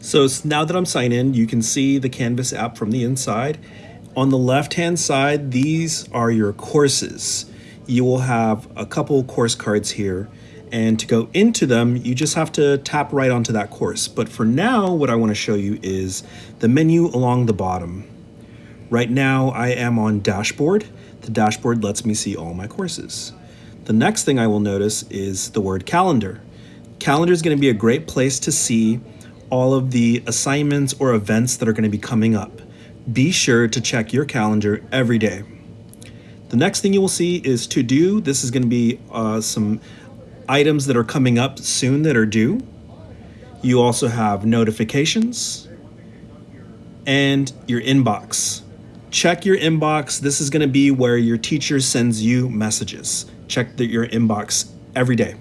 So now that I'm signed in, you can see the Canvas app from the inside. On the left-hand side, these are your courses. You will have a couple course cards here. And to go into them, you just have to tap right onto that course. But for now, what I want to show you is the menu along the bottom. Right now, I am on dashboard. The dashboard lets me see all my courses. The next thing I will notice is the word calendar. Calendar is going to be a great place to see all of the assignments or events that are going to be coming up. Be sure to check your calendar every day. The next thing you will see is to do. This is going to be uh, some items that are coming up soon that are due. You also have notifications and your inbox. Check your inbox. This is going to be where your teacher sends you messages. Check the, your inbox every day.